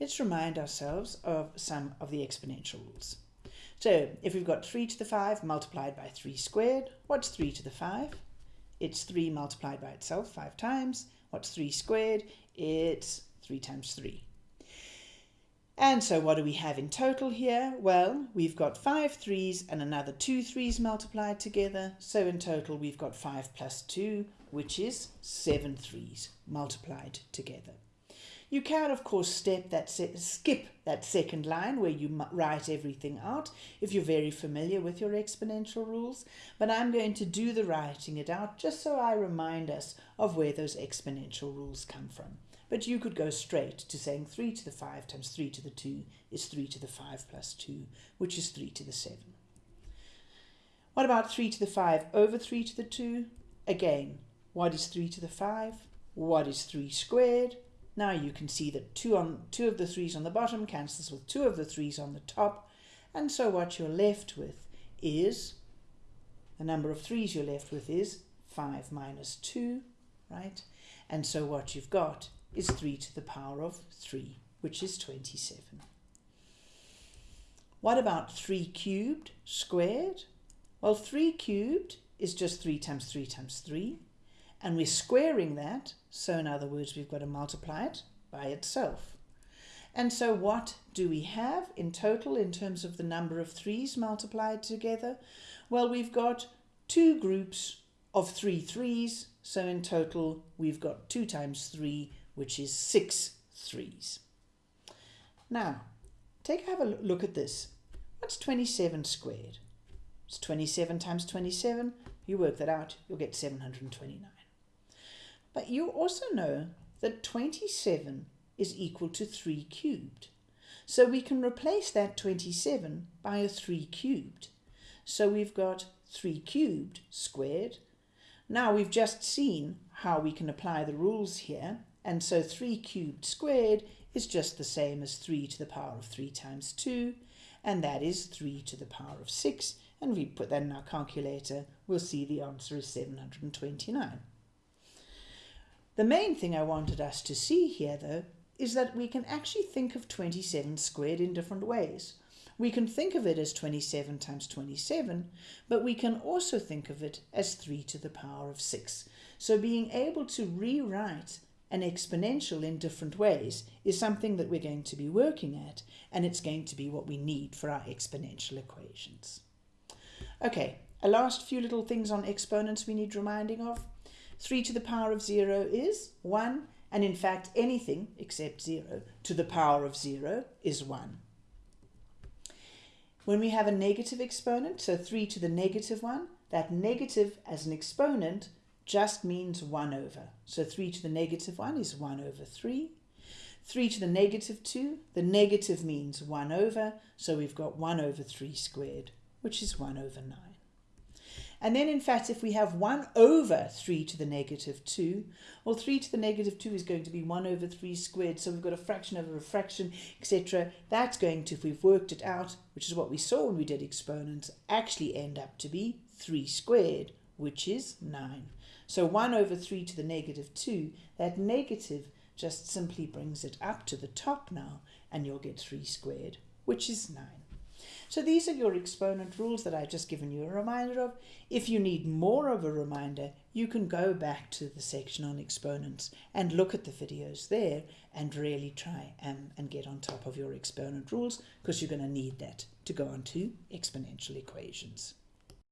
let's remind ourselves of some of the exponential rules. So if we've got 3 to the 5 multiplied by 3 squared, what's 3 to the 5? It's 3 multiplied by itself 5 times. What's 3 squared? It's 3 times 3. And so what do we have in total here? Well, we've got five threes and another two threes multiplied together. So in total, we've got 5 plus 2, which is 7 threes multiplied together. You can, of course, step that skip that second line where you write everything out if you're very familiar with your exponential rules. But I'm going to do the writing it out just so I remind us of where those exponential rules come from. But you could go straight to saying 3 to the 5 times 3 to the 2 is 3 to the 5 plus 2, which is 3 to the 7. What about 3 to the 5 over 3 to the 2? Again, what is 3 to the 5? What is 3 squared? Now you can see that two, on, two of the 3's on the bottom cancels with two of the 3's on the top. And so what you're left with is, the number of 3's you're left with is 5 minus 2, right? And so what you've got is 3 to the power of 3, which is 27. What about 3 cubed squared? Well, 3 cubed is just 3 times 3 times 3, and we're squaring that, so in other words, we've got to multiply it by itself. And so what do we have in total in terms of the number of 3's multiplied together? Well, we've got two groups of three threes, so in total we've got 2 times 3, which is six threes. Now, take have a look at this. What's 27 squared? It's 27 times 27. You work that out, you'll get 729. But you also know that 27 is equal to 3 cubed. So we can replace that 27 by a 3 cubed. So we've got 3 cubed squared. Now we've just seen how we can apply the rules here. And so 3 cubed squared is just the same as 3 to the power of 3 times 2, and that is 3 to the power of 6. And we put that in our calculator, we'll see the answer is 729. The main thing I wanted us to see here, though, is that we can actually think of 27 squared in different ways. We can think of it as 27 times 27, but we can also think of it as 3 to the power of 6. So being able to rewrite an exponential in different ways is something that we're going to be working at, and it's going to be what we need for our exponential equations. Okay, a last few little things on exponents we need reminding of. 3 to the power of 0 is 1, and in fact anything except 0 to the power of 0 is 1. When we have a negative exponent, so 3 to the negative 1, that negative as an exponent just means 1 over. So 3 to the negative 1 is 1 over 3. 3 to the negative 2, the negative means 1 over, so we've got 1 over 3 squared, which is 1 over 9. And then, in fact, if we have 1 over 3 to the negative 2, well, 3 to the negative 2 is going to be 1 over 3 squared, so we've got a fraction over a fraction, etc. That's going to, if we've worked it out, which is what we saw when we did exponents, actually end up to be 3 squared, which is 9. So 1 over 3 to the negative 2, that negative just simply brings it up to the top now, and you'll get 3 squared, which is 9. So these are your exponent rules that I've just given you a reminder of. If you need more of a reminder, you can go back to the section on exponents and look at the videos there and really try and, and get on top of your exponent rules because you're going to need that to go on to exponential equations.